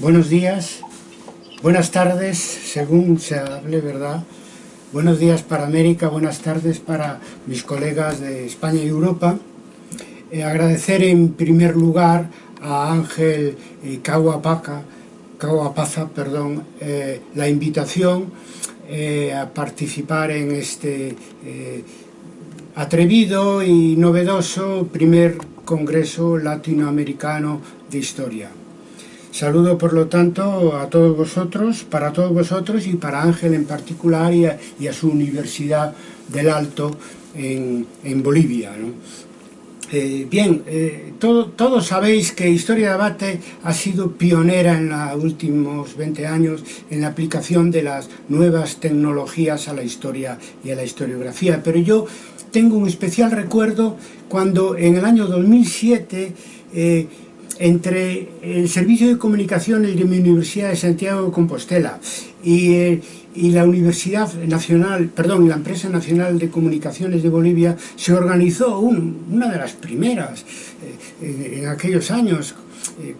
buenos días, buenas tardes, según se hable, ¿verdad? Buenos días para América, buenas tardes para mis colegas de España y Europa. Eh, agradecer en primer lugar a Ángel eh, Caguapaca, Caguapaza, perdón, eh, la invitación eh, a participar en este atrevido y novedoso primer Congreso Latinoamericano de Historia. Saludo, por lo tanto, a todos vosotros, para todos vosotros y para Ángel en particular y a, su Universidad del Alto en, Bolivia. Eh, bien, eh, todo, todos sabéis que Historia de Debate ha sido pionera en los últimos 20 años en la aplicación de las nuevas tecnologías a la historia y a la historiografía, pero yo tengo un especial recuerdo cuando en el año 2007 eh, entre el Servicio de Comunicaciones de mi Universidad de Santiago de Compostela y, eh, y la Universidad Nacional, perdón, la Empresa Nacional de Comunicaciones de Bolivia, se organizó un, una de las primeras eh, eh en aquellos años, eh,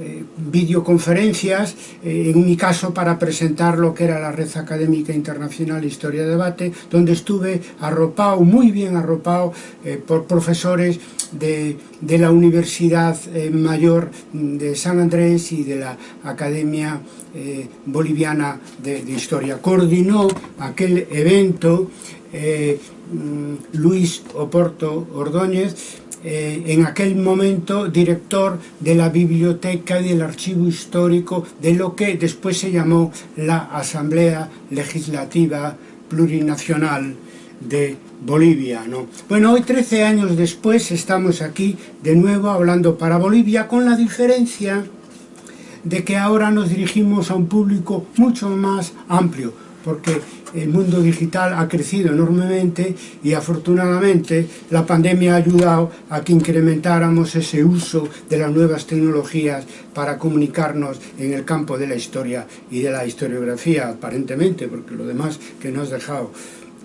eh, videoconferencias, eh, en mi caso para presentar lo que era la Red Académica Internacional Historia de Debate, donde estuve arropado, muy bien arropado, eh, por profesores de, de la Universidad eh, Mayor de San Andrés y de la Academia eh, Boliviana de, de, Historia. Coordinó aquel evento eh, mm, Luis Oporto Ordóñez, eh, en aquel momento director de la biblioteca y del archivo histórico de lo que después se llamó la Asamblea Legislativa Plurinacional de Bolivia. ¿no? Bueno, hoy 13 años después estamos aquí de nuevo hablando para Bolivia con la diferencia de que ahora nos dirigimos a un público mucho más amplio, porque el mundo digital ha crecido enormemente y afortunadamente la pandemia ha ayudado a que incrementáramos ese uso de las nuevas tecnologías para comunicarnos en el campo de la historia y de la historiografía aparentemente, porque lo demás que nos, dejado,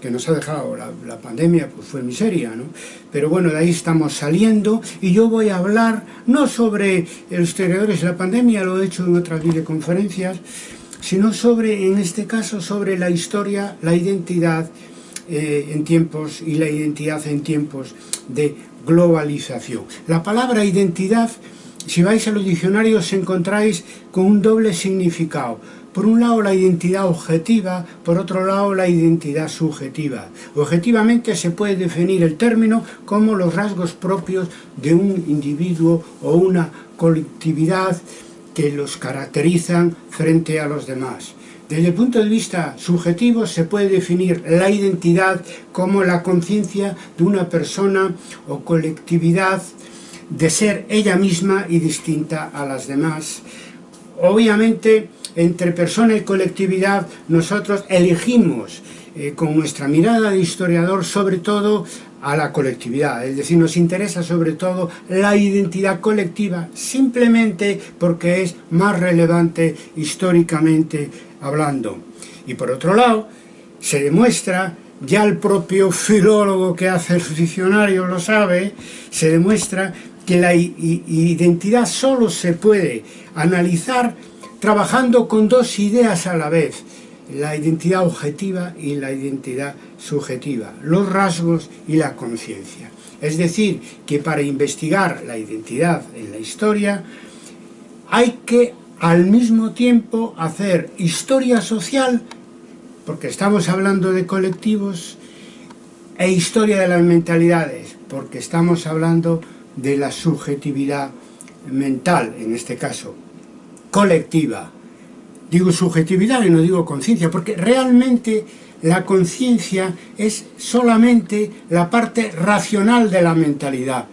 que nos ha dejado la, la pandemia pues fue miseria, ¿no? Pero bueno, de ahí estamos saliendo y yo voy a hablar no sobre los exteriores de la pandemia, lo he hecho en otras videoconferencias, sino sobre, en este caso, sobre la historia, la identidad eh, en tiempos y la identidad en tiempos de globalización. La palabra identidad, si vais a los diccionarios, encontráis con un doble significado. Por un lado la identidad objetiva, por otro lado la identidad subjetiva. Objetivamente se puede definir el término como los rasgos propios de un individuo o una colectividad que los caracterizan frente a los demás. Desde el punto de vista subjetivo se puede definir la identidad como la conciencia de una persona o colectividad de ser ella misma y distinta a las demás. Obviamente, entre persona y colectividad nosotros elegimos eh, con nuestra mirada de historiador sobre todo a la colectividad, es decir, nos interesa sobre todo la identidad colectiva simplemente porque es más relevante históricamente hablando. Y por otro lado, se demuestra, ya el propio filólogo que hace el diccionario lo sabe, se demuestra que la identidad solo se puede analizar trabajando con dos ideas a la vez, la identidad objetiva y la identidad subjetiva, los rasgos y la conciencia. Es decir, que para investigar la identidad en la historia hay que al mismo tiempo hacer historia social, porque estamos hablando de colectivos, e historia de las mentalidades, porque estamos hablando de la subjetividad mental, en este caso, colectiva. Digo subjetividad y no digo conciencia, porque realmente la conciencia es solamente la parte racional de la mentalidad.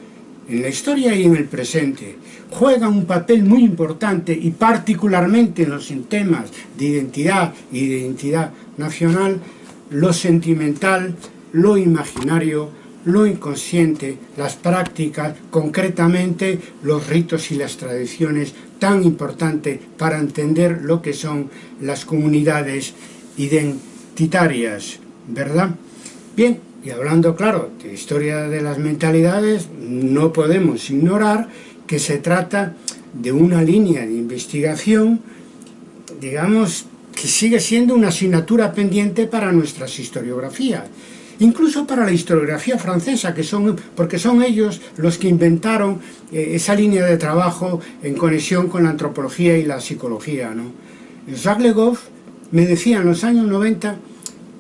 En la historia y en el presente juega un papel muy importante y particularmente en los temas de identidad y de identidad nacional, lo sentimental, lo imaginario, lo inconsciente, las prácticas, concretamente los ritos y las tradiciones tan importantes para entender lo que son las comunidades identitarias identitarias, ¿verdad? Bien, y hablando, claro, de historia de las mentalidades, no podemos ignorar que se trata de una línea de investigación, digamos, que sigue siendo una asignatura pendiente para nuestras historiografías incluso para la historiografía francesa, que son, porque son ellos los que inventaron eh, esa línea de trabajo en conexión con la antropología y la psicología. ¿no? Jacques Le Goff me decía en los años 90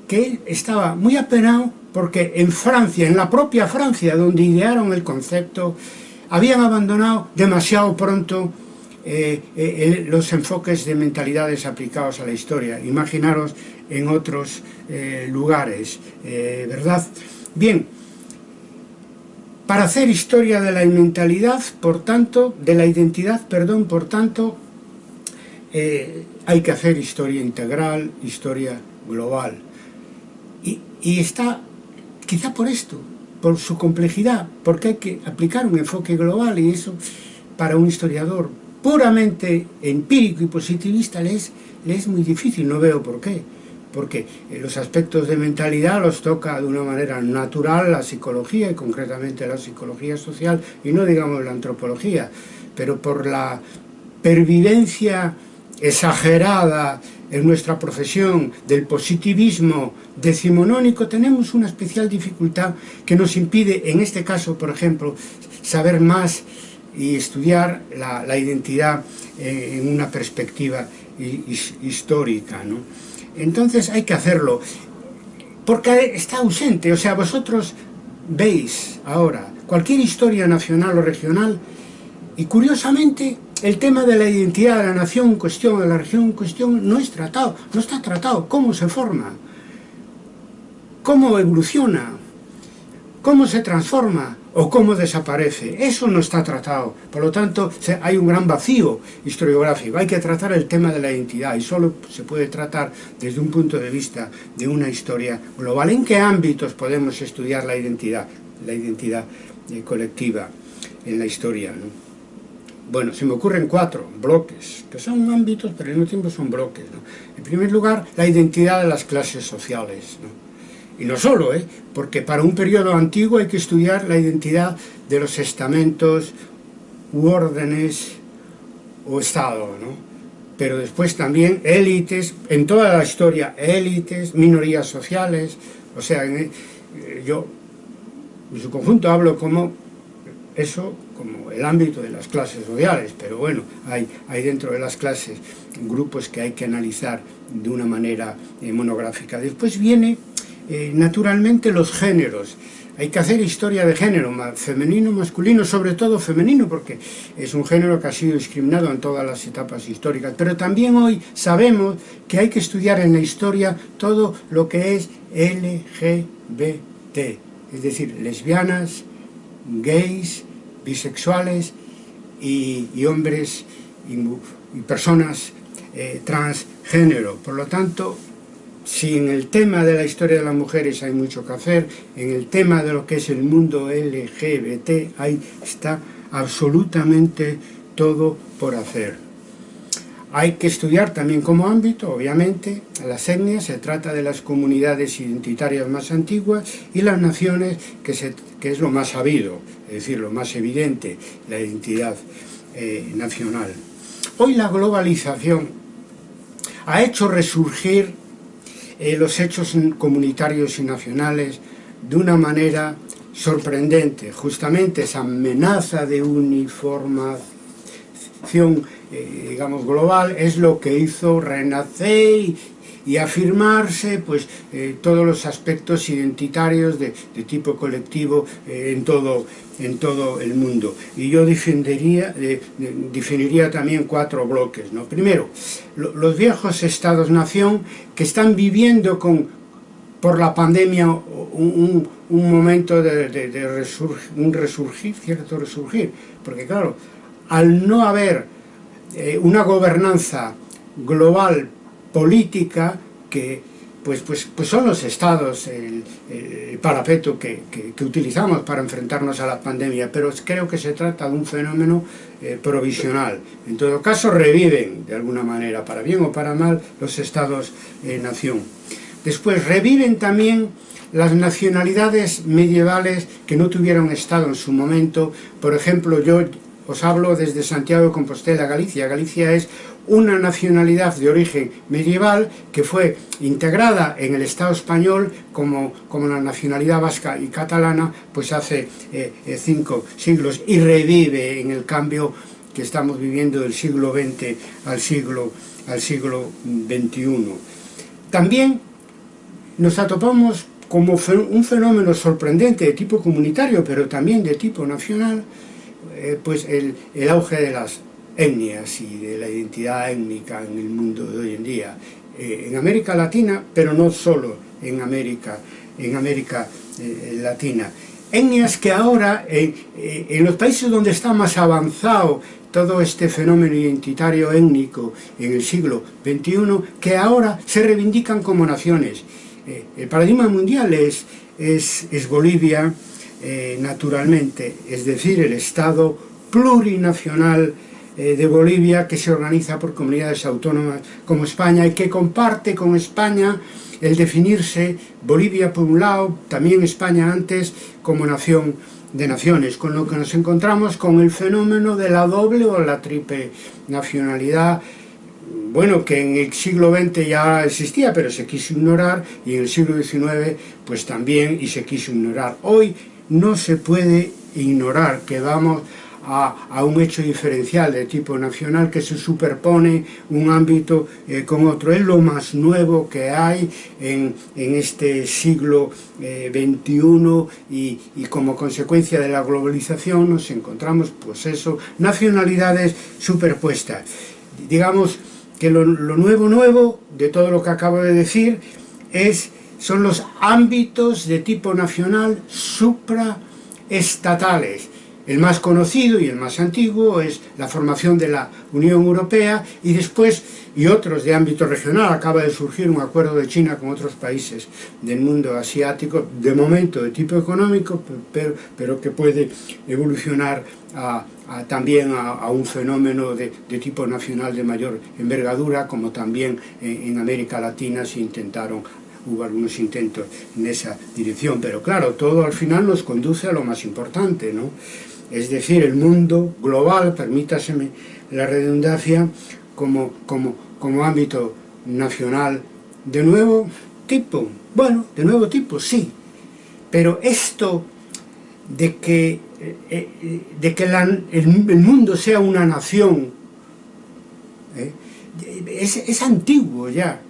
que estaba muy apenado porque en Francia, en la propia Francia, donde idearon el concepto, habían abandonado demasiado pronto eh, eh, los enfoques de mentalidades aplicados a la historia. Imaginaros en otros eh, lugares, ¿verdad? Bien, para hacer historia de la mentalidad, por tanto, de la identidad, perdón, por tanto, hay que hacer historia integral, historia global. Y, está, quizá por esto, por su complejidad, porque hay que aplicar un enfoque global y eso para un historiador puramente empírico y positivista le es muy difícil, no veo por qué. Porque eh, los aspectos de mentalidad los toca de una manera natural la psicología y concretamente la psicología social y no digamos la antropología, pero por la pervivencia exagerada en nuestra profesión del positivismo decimonónico tenemos una especial dificultad que nos impide, en este caso, por ejemplo, saber más y estudiar la, identidad eh, en una perspectiva histórica. ¿no? Entonces hay que hacerlo, porque está ausente, o sea, vosotros veis ahora cualquier historia nacional o regional y curiosamente el tema de la identidad de la nación en cuestión, de la región en cuestión, no es tratado, no está tratado, cómo se forma, cómo evoluciona, cómo se transforma, o cómo desaparece. Eso no está tratado. Por lo tanto, hay un gran vacío historiográfico. Hay que tratar el tema de la identidad y solo se puede tratar desde un punto de vista de una historia global. ¿En qué ámbitos podemos estudiar la identidad? La identidad eh, colectiva en la historia. Bueno, se me ocurren cuatro bloques, que son ámbitos, pero al mismo tiempo son bloques. En primer lugar, la identidad de las clases sociales. Y no solo, ¿eh? porque para un periodo antiguo hay que estudiar la identidad de los estamentos u órdenes o Estado, ¿no? Pero después también élites, en toda la historia, élites, minorías sociales, o sea, eh, yo en su conjunto hablo como eso, como el ámbito de las clases sociales, pero bueno, hay, hay dentro de las clases grupos que hay que analizar de una manera eh, monográfica. Después viene eh, naturalmente los géneros. Hay que hacer historia de género, femenino, masculino, sobre todo femenino, porque es un género que ha sido discriminado en todas las etapas históricas. Pero también hoy sabemos que hay que estudiar en la historia todo lo que es LGBT, es decir, lesbianas, gays, bisexuales y, hombres y, personas eh, transgénero. Por lo tanto, si en el tema de la historia de las mujeres hay mucho que hacer, en el tema de lo que es el mundo LGBT, ahí está absolutamente todo por hacer. Hay que estudiar también como ámbito, obviamente, las etnias, se trata de las comunidades identitarias más antiguas y las naciones, que, es lo más sabido, es decir, lo más evidente, la identidad eh, nacional. Hoy la globalización ha hecho resurgir eh, los hechos comunitarios y nacionales de una manera sorprendente. Justamente esa amenaza de uniformación eh, digamos global es lo que hizo renacer y, afirmarse pues, eh, todos los aspectos identitarios de, tipo colectivo eh, en, todo, en todo el mundo. Y yo defendería, eh, definiría también cuatro bloques. ¿no? Primero, los viejos estados-nación que están viviendo con, por la pandemia un, un momento de, de, un resurgir, cierto resurgir, porque claro, al no haber una gobernanza global política que pues, pues, pues son los estados el, parapeto que, que, utilizamos para enfrentarnos a la pandemia, pero creo que se trata de un fenómeno eh, provisional. En todo caso reviven de alguna manera, para bien o para mal, los estados-nación. Eh, Después reviven también las nacionalidades medievales que no tuvieron estado en su momento. Por ejemplo, yo os hablo desde Santiago de Compostela, Galicia. Galicia es una nacionalidad de origen medieval que fue integrada en el Estado español como, como la nacionalidad vasca y catalana pues hace eh, eh, cinco siglos y revive en el cambio que estamos viviendo del siglo XX al siglo, al siglo XXI. También nos atopamos como un fenómeno sorprendente de tipo comunitario, pero también de tipo nacional, eh, pues el, el auge de las etnias y de la identidad étnica en el mundo de hoy en día, eh, en América Latina, pero no solo en América, en América eh, Latina. Etnias que ahora, en, los países donde está más avanzado todo este fenómeno identitario étnico en el siglo XXI, que ahora se reivindican como naciones. el paradigma mundial es, es Bolivia, naturalmente, es decir, el Estado plurinacional eh, de Bolivia que se organiza por comunidades autónomas como España y que comparte con España el definirse Bolivia por un lado, también España antes como nación de naciones, con lo que nos encontramos con el fenómeno de la doble o la triple nacionalidad bueno, que en el siglo XX ya existía, pero se quiso ignorar, y en el siglo XIX, pues también, y se quiso ignorar. Hoy no se puede ignorar que vamos a, a, un hecho diferencial de tipo nacional que se superpone un ámbito eh, con otro. Es lo más nuevo que hay en, en este siglo eh, XXI y, y, como consecuencia de la globalización nos encontramos, pues eso, nacionalidades superpuestas. Digamos que lo, lo nuevo nuevo de todo lo que acabo de decir es son los ámbitos de tipo nacional supraestatales. El más conocido y el más antiguo es la formación de la Unión Europea y después, y otros de ámbito regional, acaba de surgir un acuerdo de China con otros países del mundo asiático, de momento de tipo económico, pero, pero que puede evolucionar también a, un fenómeno de, tipo nacional de mayor envergadura, como también en, en América Latina se intentaron hubo algunos intentos en esa dirección, pero claro, todo al final nos conduce a lo más importante, ¿no? es decir, el mundo global, permítaseme la redundancia, como, como, como ámbito nacional de nuevo tipo. Bueno, de nuevo tipo, sí, pero esto de que, eh, eh, de que el, mundo sea una nación eh, es, es antiguo ya.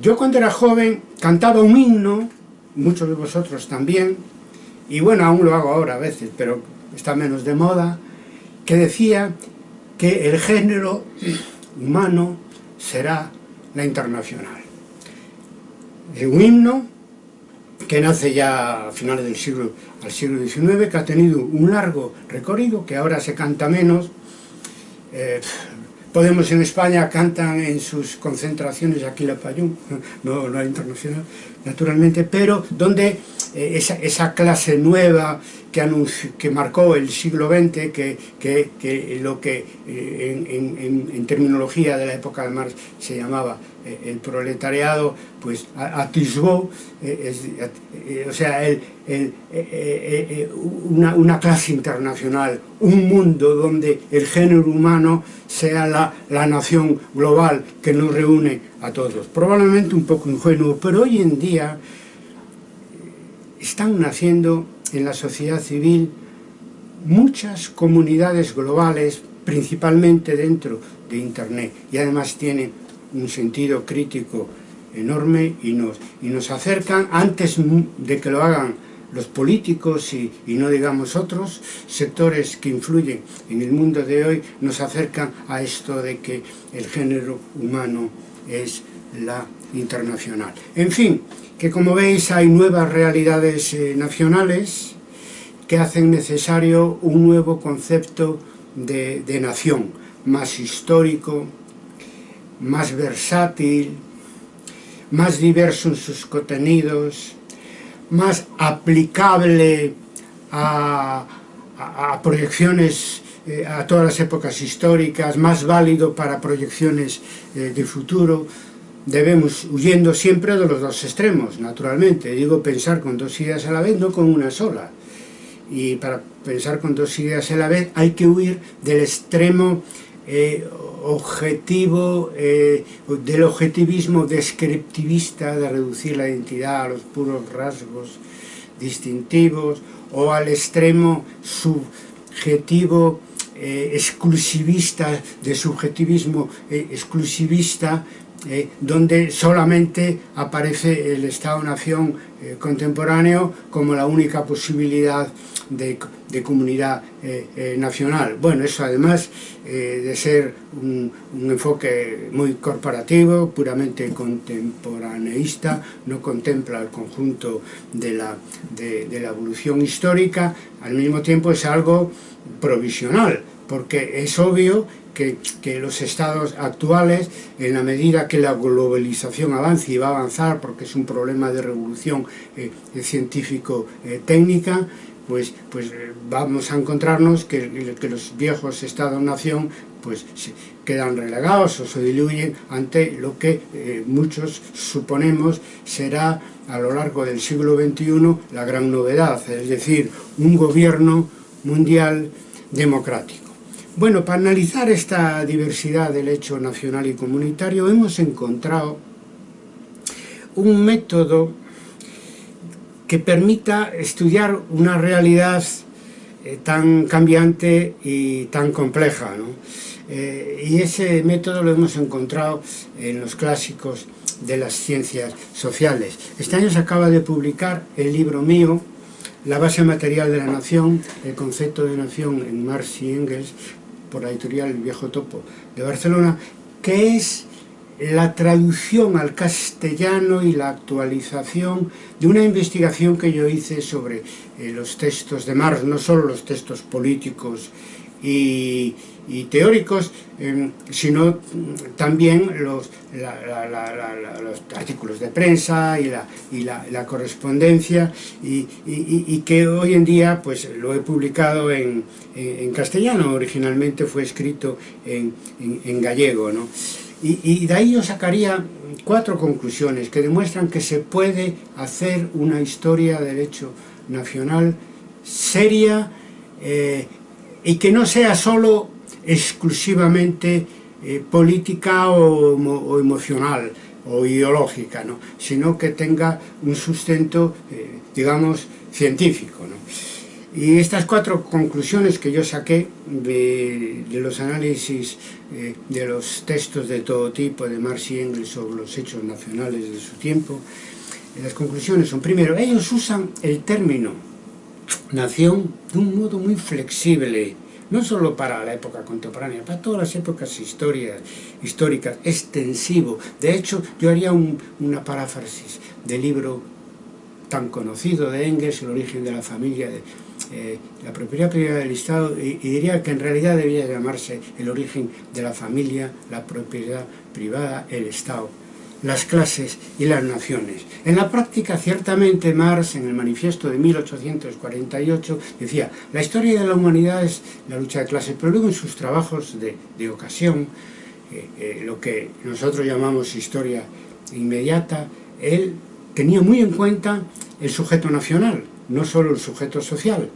Yo cuando era joven cantaba un himno, muchos de vosotros también, y bueno, aún lo hago ahora a veces, pero está menos de moda, que decía que el género humano será la internacional. Es un himno que nace ya a finales del siglo, al siglo XIX, que ha tenido un largo recorrido, que ahora se canta menos. Eh, Podemos en España cantan en sus concentraciones aquí la Payún, no, no internacional, naturalmente, pero donde eh, esa, clase nueva que, que marcó el siglo XX, que, lo que eh, en, terminología de la época de Marx se llamaba eh, el proletariado, pues atisbó, o sea, una, clase internacional, un mundo donde el género humano sea la, la nación global que nos reúne a todos. Probablemente un poco ingenuo, pero hoy en día están naciendo en la sociedad civil muchas comunidades globales, principalmente dentro de Internet, y además tienen un sentido crítico enorme y nos, y nos acercan, antes de que lo hagan los políticos y, y, no digamos otros sectores que influyen en el mundo de hoy, nos acercan a esto de que el género humano es la internacional. En fin, que como veis hay nuevas realidades eh, nacionales que hacen necesario un nuevo concepto de, de nación, más histórico, más versátil, más diverso en sus contenidos, más aplicable a, proyecciones eh, a todas las épocas históricas, más válido para proyecciones eh, de futuro, debemos, huyendo siempre de los dos extremos, naturalmente, digo pensar con dos ideas a la vez, no con una sola. y para pensar con dos ideas a la vez hay que huir del extremo eh, objetivo, eh, del objetivismo descriptivista de reducir la identidad a los puros rasgos distintivos o al extremo subjetivo eh, exclusivista, de subjetivismo exclusivista eh, donde solamente aparece el Estado-Nación eh, contemporáneo como la única posibilidad de, de comunidad eh, eh nacional. Bueno, eso además eh, de ser un, un, enfoque muy corporativo, puramente contemporaneísta, no contempla el conjunto de la, de, de la evolución histórica, al mismo tiempo es algo provisional, porque es obvio que, los estados actuales, en la medida que la globalización avance y va a avanzar porque es un problema de revolución eh, científico-técnica, pues, pues eh, vamos a encontrarnos que, que los viejos estados-nación pues quedan relegados o se diluyen ante lo que eh, muchos suponemos será a lo largo del siglo XXI la gran novedad, es decir, un gobierno mundial democrático. Bueno, para analizar esta diversidad del hecho nacional y comunitario hemos encontrado un método que permita estudiar una realidad eh, tan cambiante y tan compleja. Eh, y ese método lo hemos encontrado en los clásicos de las ciencias sociales. Este año se acaba de publicar el libro mío, La base material de la nación, el concepto de nación en Marx y Engels, por la editorial El Viejo Topo de Barcelona, que es la traducción al castellano y la actualización de una investigación que yo hice sobre eh, los textos de Marx, no solo los textos políticos y, teóricos, em, sino también los, los, artículos de prensa y la, correspondencia y, que hoy en día pues lo he publicado en, castellano, originalmente fue escrito en, gallego. ¿no? Y, de ahí yo sacaría cuatro conclusiones que demuestran que se puede hacer una historia del hecho nacional seria, eh, y que no sea solo exclusivamente eh, política o, emocional o ideológica, ¿no? sino que tenga un sustento, eh, digamos, científico. ¿no? Y estas cuatro conclusiones que yo saqué de, los análisis eh, de los textos de todo tipo, de Marx y Engels sobre los hechos nacionales de su tiempo, las conclusiones son, primero, ellos usan el término nación de un modo muy flexible, no solo para la época contemporánea, para todas las épocas históricas, extensivo. De hecho, yo haría una paráfrasis del libro tan conocido de Engels, El origen de la familia, eh, la propiedad privada del Estado, y, y, diría que en realidad debía llamarse El origen de la familia, la propiedad privada, el Estado las clases y las naciones. En la práctica, ciertamente, Marx, en el manifiesto de 1848, decía, la historia de la humanidad es la lucha de clases, pero luego en sus trabajos de, ocasión, eh, eh, lo que nosotros llamamos historia inmediata, él tenía muy en cuenta el sujeto nacional, no solo el sujeto social,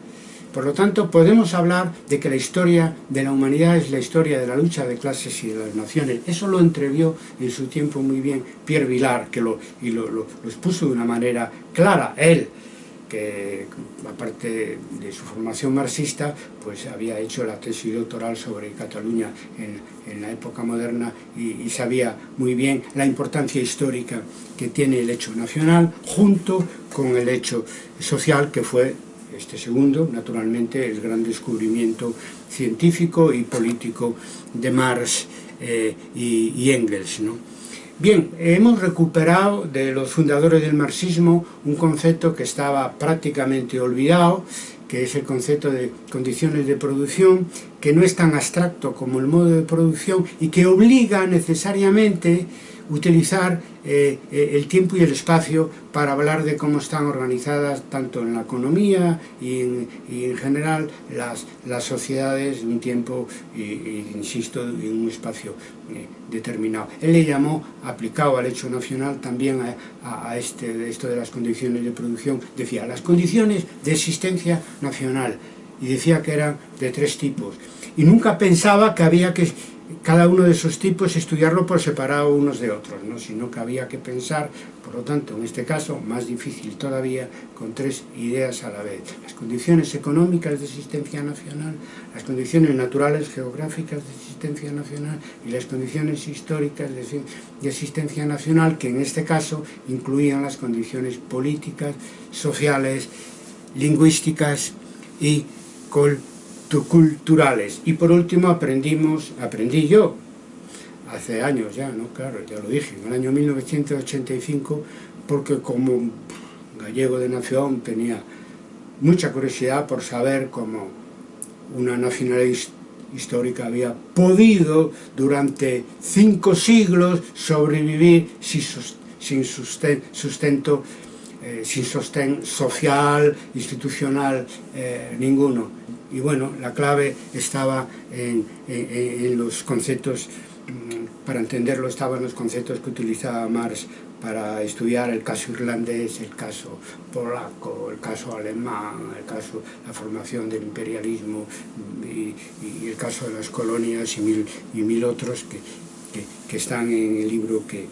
por lo tanto, podemos hablar de que la historia de la humanidad es la historia de la lucha de clases y de las naciones. Eso lo entrevió en su tiempo muy bien Pierre Vilar, que lo, expuso de una manera clara. Él, que aparte de su formación marxista, pues había hecho la tesis doctoral sobre Cataluña en, la época moderna y, y, sabía muy bien la importancia histórica que tiene el hecho nacional junto con el hecho social que fue Este segundo, naturalmente, el gran descubrimiento científico y político de Marx eh, y, y Engels. ¿no? Bien, hemos recuperado de los fundadores del marxismo un concepto que estaba prácticamente olvidado, que es el concepto de condiciones de producción, que no es tan abstracto como el modo de producción y que obliga necesariamente utilizar eh, eh, el tiempo y el espacio para hablar de cómo están organizadas tanto en la economía y en, y en general las, las sociedades en un tiempo, y, y, insisto, en un espacio eh, determinado. Él le llamó, aplicado al hecho nacional, también a, a este, esto de las condiciones de producción, decía, las condiciones de existencia nacional, y decía que eran de tres tipos. Y nunca pensaba que había que cada uno de esos tipos estudiarlo por separado unos de otros, ¿no? sino que había que pensar, por lo tanto, en este caso, más difícil todavía, con tres ideas a la vez. Las condiciones económicas de existencia nacional, las condiciones naturales geográficas de existencia nacional y las condiciones históricas de, de existencia nacional, que en este caso incluían las condiciones políticas, sociales, lingüísticas y col culturales. Y por último aprendimos, aprendí yo, hace años ya, ¿no? Claro, ya lo dije, en el año 1985, porque como gallego de nación tenía mucha curiosidad por saber cómo una nacionalidad histórica había podido durante cinco siglos sobrevivir sin sustento, eh, sin sostén social, institucional, eh, ninguno. Y bueno, la clave estaba en, en, en los conceptos, mm, para entenderlo estaban los conceptos que utilizaba Marx para estudiar el caso irlandés, el caso polaco, el caso alemán, el caso la formación del imperialismo mm, y, y el caso de las colonias y mil, y mil otros que, que, que están en el libro que,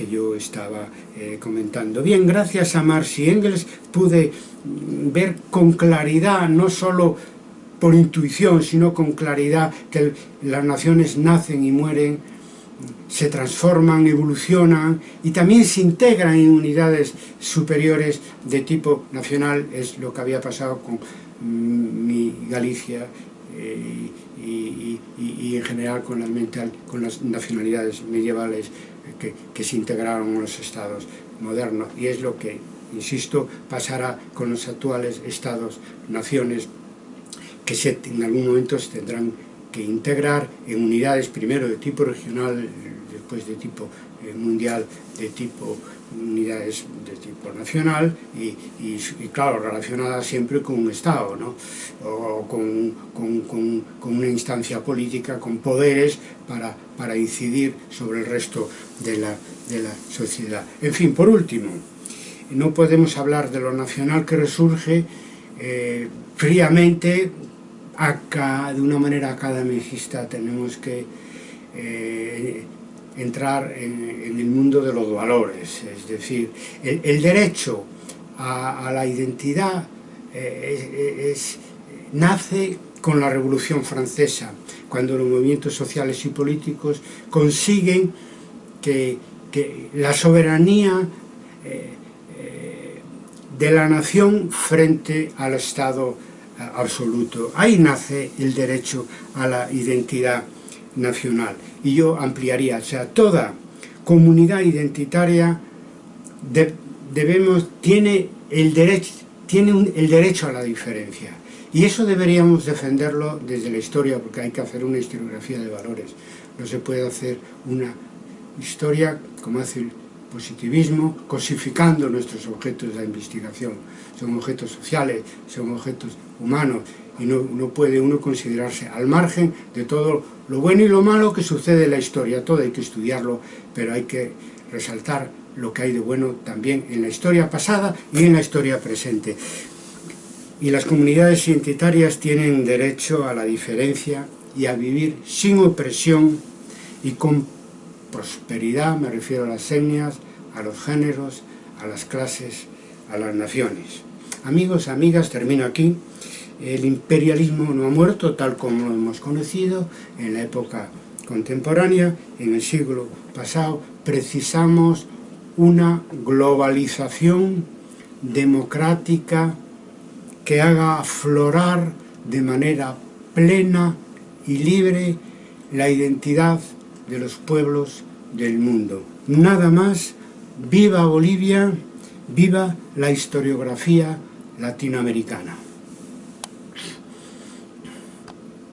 que, yo estaba eh, comentando. Bien, gracias a Marx Engels pude mm, ver con claridad no solo por intuición, sino con claridad, que las naciones nacen y mueren, se transforman, evolucionan y también se integran en unidades superiores de tipo nacional, es lo que había pasado con mm, mi Galicia eh, y, en general con las, con las nacionalidades medievales que, se integraron en los estados modernos. Y es lo que, insisto, pasará con los actuales estados-naciones que en algún momento se tendrán que integrar en unidades primero de tipo regional, después de tipo eh, mundial, de tipo unidades de tipo nacional y, y, claro, relacionadas siempre con un Estado, ¿no? o con, con, con, con, una instancia política, con poderes para, para incidir sobre el resto de la, de la sociedad. En fin, por último, no podemos hablar de lo nacional que resurge eh, fríamente acá, de una manera academicista, tenemos que eh, entrar en, el mundo de los valores, es decir, el, derecho a, la identidad eh, nace con la Revolución Francesa, cuando los movimientos sociales y políticos consiguen que, la soberanía eh, de la nación frente al Estado absoluto. Ahí nace el derecho a la identidad nacional. Y yo ampliaría, o sea, toda comunidad identitaria debemos, tiene, el derecho, tiene el derecho a la diferencia. Y eso deberíamos defenderlo desde la historia, porque hay que hacer una historiografía de valores. No se puede hacer una historia, como hace el positivismo, cosificando nuestros objetos de investigación. Son objetos sociales, son objetos humanos, y no, no, puede uno considerarse al margen de todo lo bueno y lo malo que sucede en la historia. Todo hay que estudiarlo, pero hay que resaltar lo que hay de bueno también en la historia pasada y en la historia presente. Y las comunidades identitarias tienen derecho a la diferencia y a vivir sin opresión y con prosperidad, me refiero a las etnias, a los géneros, a las clases, a las naciones. Amigos, amigas, termino aquí. El imperialismo no ha muerto tal como lo hemos conocido en la época contemporánea, en el siglo pasado. Precisamos una globalización democrática que haga aflorar de manera plena y libre la identidad de los pueblos del mundo. Nada más, viva Bolivia, viva la historiografía latinoamericana.